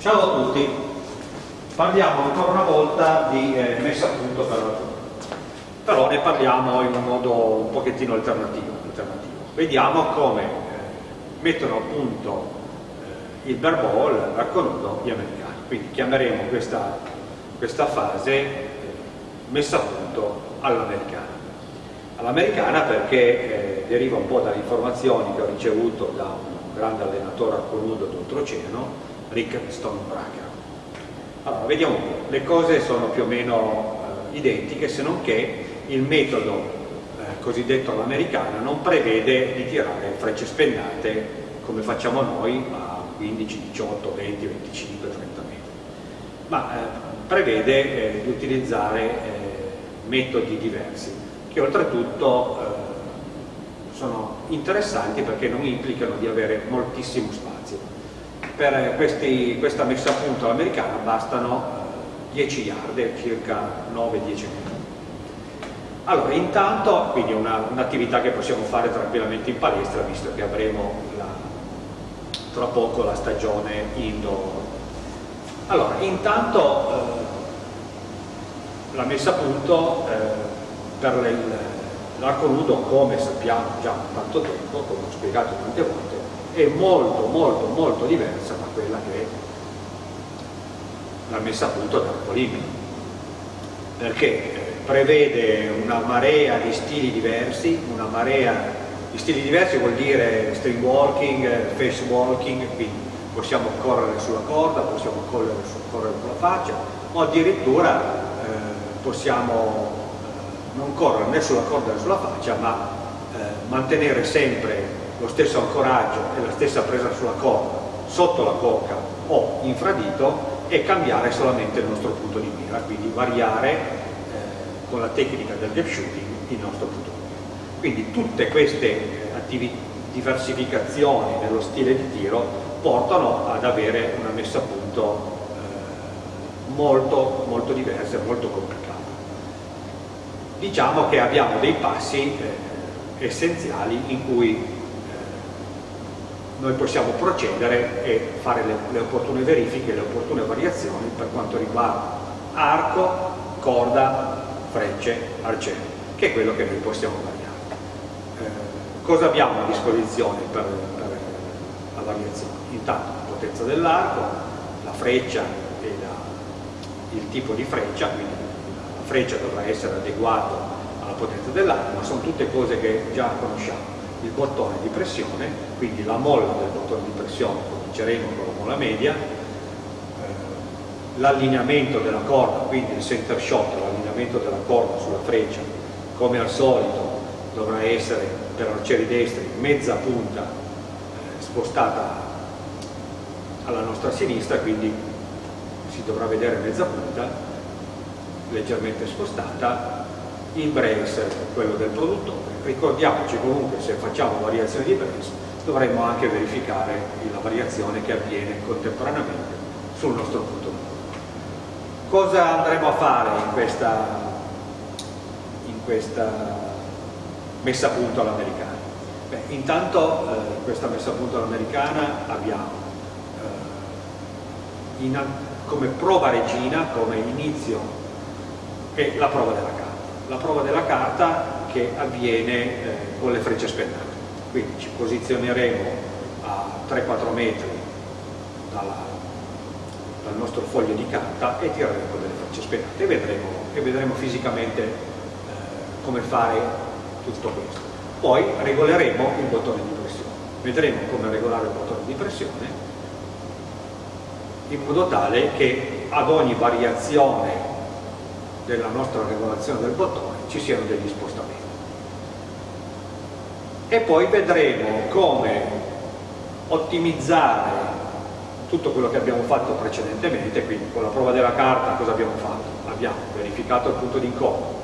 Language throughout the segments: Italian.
Ciao a tutti, parliamo ancora una volta di eh, messa a punto per la però ne parliamo in un modo un pochettino alternativo. alternativo. Vediamo come eh, mettono a punto eh, il arco nudo gli americani, quindi chiameremo questa, questa fase eh, messa a punto all'americana. All'americana perché eh, deriva un po' dalle informazioni che ho ricevuto da un grande allenatore arco nudo d'oltreoceano, Rick Stonebracker. Allora, vediamo un po', le cose sono più o meno eh, identiche, se non che il metodo eh, cosiddetto all'americana non prevede di tirare frecce spennate come facciamo noi a 15, 18, 20, 25, 30 metri, ma eh, prevede eh, di utilizzare eh, metodi diversi che oltretutto eh, sono interessanti perché non implicano di avere moltissimo spazio per questi, questa messa a punto all'americana bastano 10 yard, circa 9-10 metri. Allora, intanto, quindi è un'attività un che possiamo fare tranquillamente in palestra, visto che avremo la, tra poco la stagione indoor. Allora, intanto eh, la messa a punto eh, per l'arco nudo, come sappiamo già da tanto tempo, come ho spiegato tante volte, è molto molto molto diversa da quella che la messa a punto dell'Arcolimino perché eh, prevede una marea di stili diversi, una marea di stili diversi vuol dire string walking, face walking, quindi possiamo correre sulla corda, possiamo correre, correre con faccia o addirittura eh, possiamo eh, non correre né sulla corda né sulla faccia ma eh, mantenere sempre lo stesso ancoraggio e la stessa presa sulla corda sotto la cocca o infradito e cambiare solamente il nostro punto di mira, quindi variare eh, con la tecnica del gap shooting il nostro punto di mira. Quindi tutte queste diversificazioni nello stile di tiro portano ad avere una messa a punto eh, molto, molto diversa e molto complicata. Diciamo che abbiamo dei passi eh, essenziali in cui noi possiamo procedere e fare le, le opportune verifiche, le opportune variazioni per quanto riguarda arco, corda, frecce, arciere, che è quello che noi possiamo variare. Eh, cosa abbiamo a disposizione per, per la variazione? Intanto la potenza dell'arco, la freccia e la, il tipo di freccia, quindi la freccia dovrà essere adeguata alla potenza dell'arco, ma sono tutte cose che già conosciamo il bottone di pressione, quindi la molla del bottone di pressione, cominceremo con la molla media, eh, l'allineamento della corda, quindi il center shot, l'allineamento della corda sulla freccia, come al solito dovrà essere per arcieri destri mezza punta eh, spostata alla nostra sinistra, quindi si dovrà vedere mezza punta leggermente spostata, il brace, quello del produttore, ricordiamoci comunque se facciamo variazioni di brace dovremmo anche verificare la variazione che avviene contemporaneamente sul nostro punto di. Cosa andremo a fare in questa, in questa messa a punto all'americana? intanto eh, questa messa a punto all'americana abbiamo eh, in, come prova regina, come inizio, è la prova della carta. La prova della carta che avviene eh, con le frecce spennate. Quindi ci posizioneremo a 3-4 metri dalla, dal nostro foglio di carta e tireremo con delle frecce spennate e vedremo, e vedremo fisicamente eh, come fare tutto questo. Poi regoleremo il bottone di pressione. Vedremo come regolare il bottone di pressione in modo tale che ad ogni variazione della nostra regolazione del bottone ci siano degli spostamenti e poi vedremo come ottimizzare tutto quello che abbiamo fatto precedentemente, quindi con la prova della carta cosa abbiamo fatto? Abbiamo verificato il punto di incontro,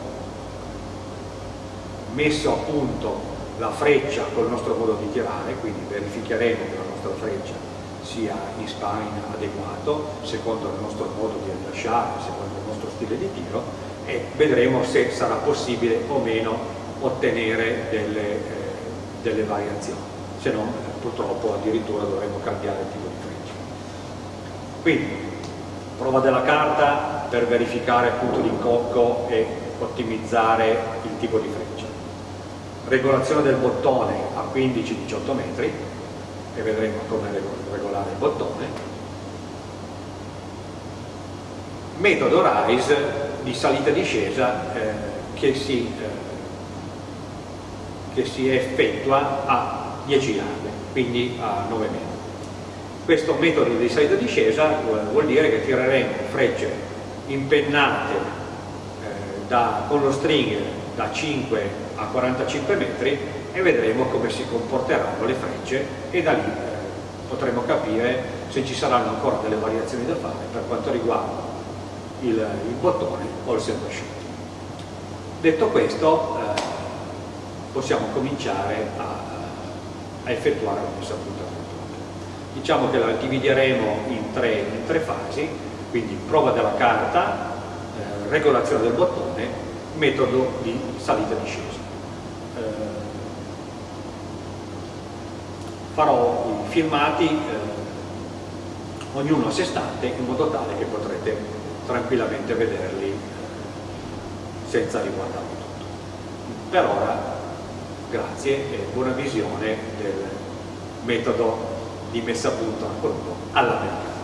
messo a punto la freccia col nostro modo di tirare, quindi verificheremo che la nostra freccia sia in spine adeguato, secondo il nostro modo di rilasciare, secondo il nostro stile di tiro e vedremo se sarà possibile o meno ottenere delle eh, delle variazioni, se no purtroppo addirittura dovremmo cambiare il tipo di freccia. quindi prova della carta per verificare il punto di incocco e ottimizzare il tipo di freccia. Regolazione del bottone a 15-18 metri e vedremo come regolare il bottone. Metodo RISE di salita e discesa eh, che, si, eh, che si effettua a 10 yardi quindi a 9 metri. Questo metodo di salita e discesa vuol dire che tireremo frecce impennate eh, da, con lo stringer da 5 a 45 metri e vedremo come si comporteranno le frecce e da lì eh, potremo capire se ci saranno ancora delle variazioni da fare per quanto riguarda il, il bottone o il servo shooting. Detto questo eh, possiamo cominciare a, a effettuare la messa a punto diciamo che la divideremo in tre, in tre fasi, quindi prova della carta, eh, regolazione del bottone, metodo di salita e discesa. Farò i filmati eh, ognuno a sé stante in modo tale che potrete tranquillamente vederli eh, senza riguardarlo tutto. Per ora grazie e buona visione del metodo di messa a punto a colpo all'americana.